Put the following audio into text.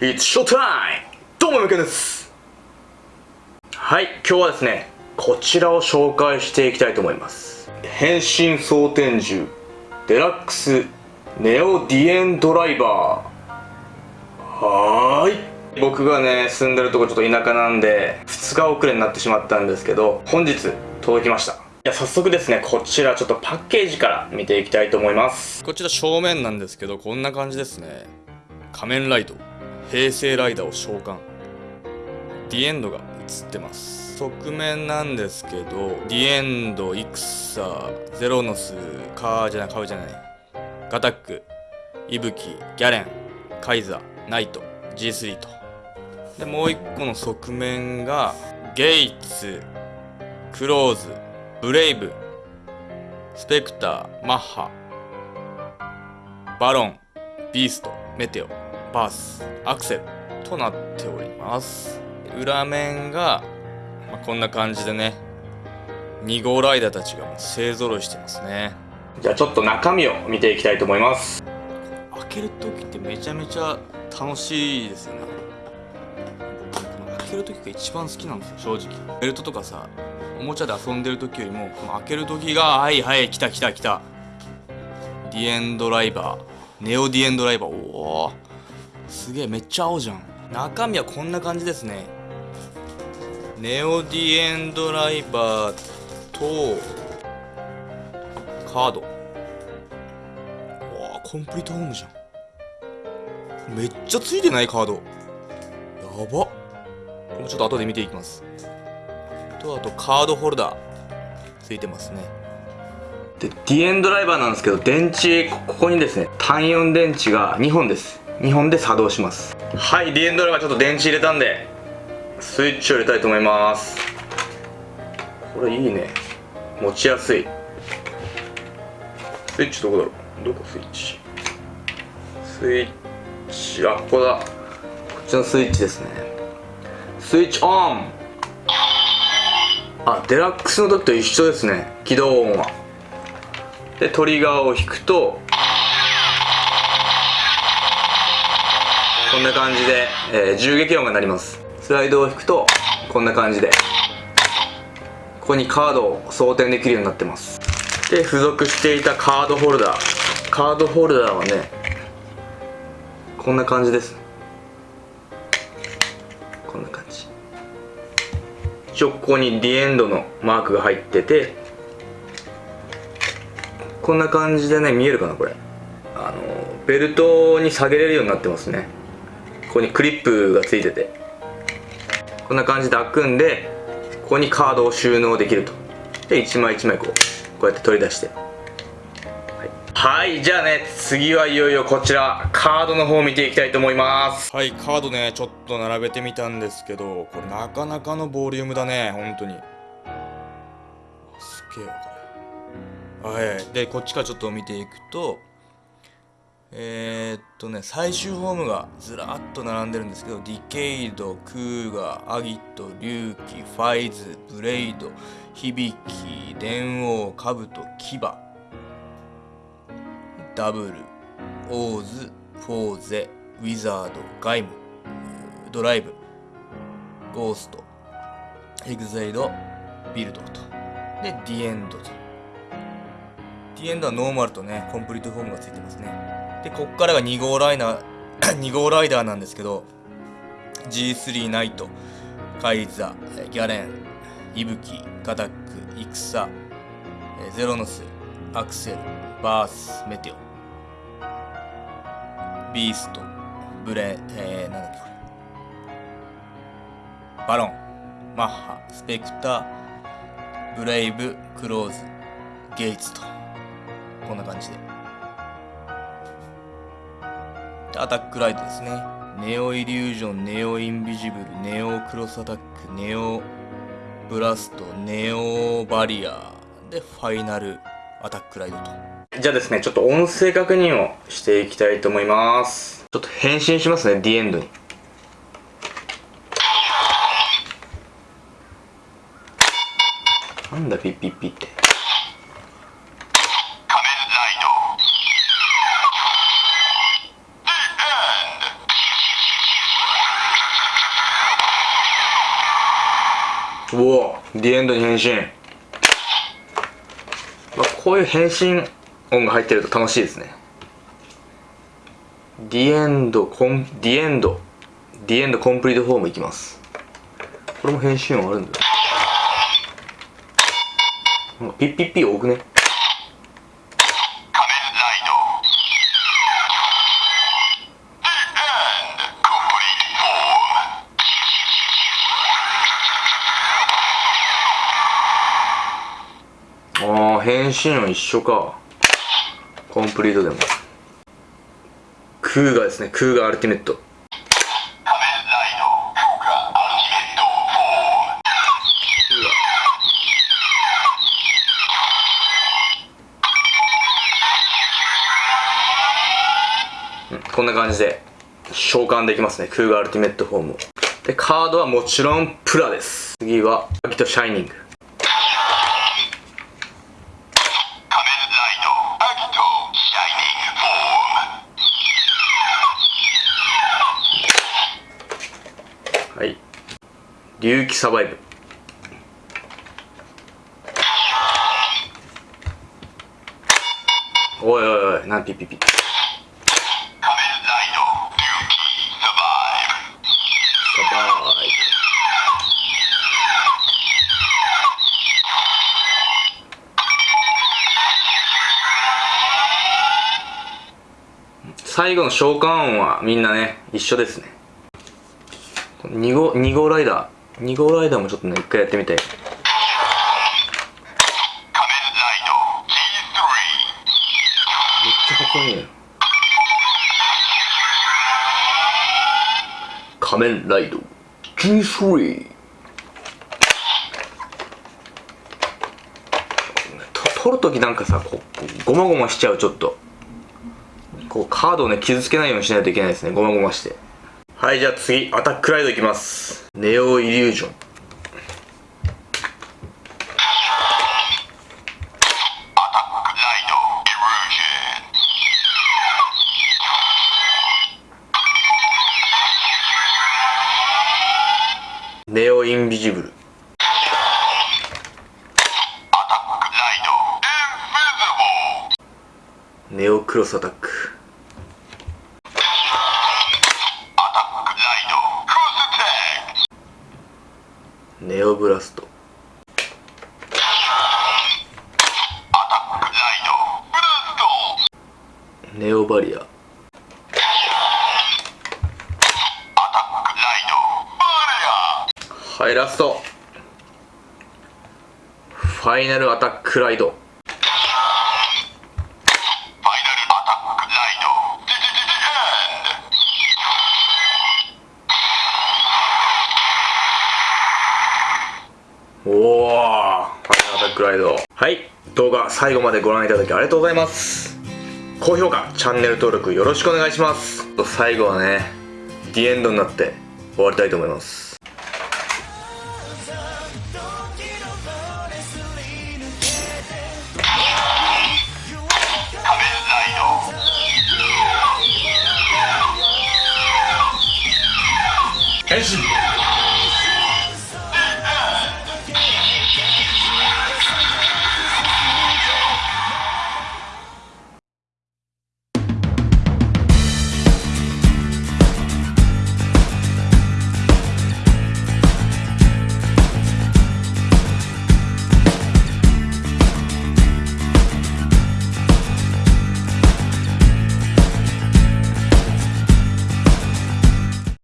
It's showtime! どうも、みけです。はい、今日はですね、こちらを紹介していきたいと思います。変身装填銃、デラックス、ネオディエンドライバー。はーい。僕がね、住んでるとこちょっと田舎なんで、2日遅れになってしまったんですけど、本日届きました。じゃ早速ですねこちらちょっとパッケージから見ていきたいと思いますこちら正面なんですけどこんな感じですね仮面ライド平成ライダーを召喚。ディエンドが映ってます。側面なんですけどディエンドイクサゼロノスカーじゃないカウじゃない。ガタックイブキギャレンカイザーナイト G3 と。でもう一個の側面がゲイツクローズブレイブスペクターマッハバロンビーストメテオ。バースアクセルとなっております。裏面が、まあ、こんな感じでね2号ライダーたちがもう勢ぞろいしてますね。じゃあちょっと中身を見ていきたいと思います。開ける時ってめちゃめちゃ楽しいですよね。開ける時が一番好きなんですよ正直。ベルトとかさおもちゃで遊んでる時よりもこの開ける時がはいはい来た来た来た。ディエンドライバー。ネオディエンドライバー。おおすげえめっちゃ青じゃん。中身はこんな感じですね。ネオディエンドライバーとカード。わコンプリートホームじゃん。めっちゃついてないカード。やば。っこれちょっと後で見ていきます。とあとカードホルダー。ついてますね。でディエンドライバーなんですけど電池ここにですね単4電池が2本です2本で作動します。はいディエンドライバーちょっと電池入れたんでスイッチを入れたいと思います。これいいね。持ちやすい。スイッチどこだろう？どこスイッチ？スイッチあここだ。こっちのスイッチですね。スイッチオン。あデラックスの時と一緒ですね。起動音は。でトリガーを引くとこんな感じで、えー、銃撃音が鳴ります。スライドを引くとこんな感じでここにカードを装填できるようになってます。で付属していたカードホルダー。カードホルダーはねこんな感じです。こんな感じ。一応ここにディエンドのマークが入っててこんな感じでね見えるかなこれ。あのベルトに下げれるようになってますね。ここにクリップがついててこんな感じで開くんでここにカードを収納できるとで1枚1枚こうこうやって取り出してはい、じゃあね、次はいよいよこちら、カードの方を見ていきたいと思います。はい、カードね、ちょっと並べてみたんですけど、これなかなかのボリュームだね、本当に。すげえこれ。はい、で、こっちからちょっと見ていくと、えー、っとね、最終フォームがずらっと並んでるんですけど、ディケイド、クーガー、アギト、リュウキ、ファイズ、ブレイド、響鬼、電王、カブト、キバ、ダブル、オーズ、フォーゼ、ウィザード、鎧武、ドライブ、ゴースト、エグゼイド、ビルドと。で、ディエンドと。ディエンドはノーマルとね、コンプリートフォームがついてますね。で、こっからが2号ライナー、2号ライダーなんですけど、G3 ナイト、カイザ、ギャレン、イブキ、ガタック、イクサ、ゼロノス、アクセル、バース、メテオ。ビースト、ブレ、えー、なんだっけこれ。バロン、マッハ、スペクター、ブレイブ、クローズ、ゲイツと。こんな感じで。アタックライトですね。ネオイリュージョン、ネオインビジブル、ネオクロスアタック、ネオブラスト、ネオバリアで、ファイナルアタックライドと。じゃあですね、ちょっと音声確認をしていきたいと思います。ちょっと返信しますね、ディエンドに。なんだ、ピッピッピって。ディエンドに変身、まあ、こういう変身音が入ってると楽しいですね。ディエンドコンディエンドディエンドコンプリートフォームいきます。これも変身音あるんだよ。ピッピッピ多くね？変身音一緒か。コンプリートでも。クーガですねクーガアルティメット。こんな感じで召喚できますね。クーガアルティメットフォームでカードはもちろんプラです。次はアキトシャイニング。龍騎サバイブおいおいおいなんピピピ。最後の召喚音はみんなね一緒ですね。2号 ,2 号ライダー。2号ライダーもちょっとね一回やってみたいめっちゃかっこいいね。仮面ライド。G3 取るときなんかさこうごまごましちゃうちょっと。こうカードをね傷つけないようにしないといけないですね。ごまごまして。はいじゃあ次アタックライドいきます。ネオイリュージョン。ネオインビジブル。ネオクロスアタックネオブラスト。ネオバリア。はいラスト。ファイナルアタックライドおおファイナルアタックライドはい動画最後までご覧いただきありがとうございます。高評価チャンネル登録よろしくお願いします。最後はねディエンドになって終わりたいと思います。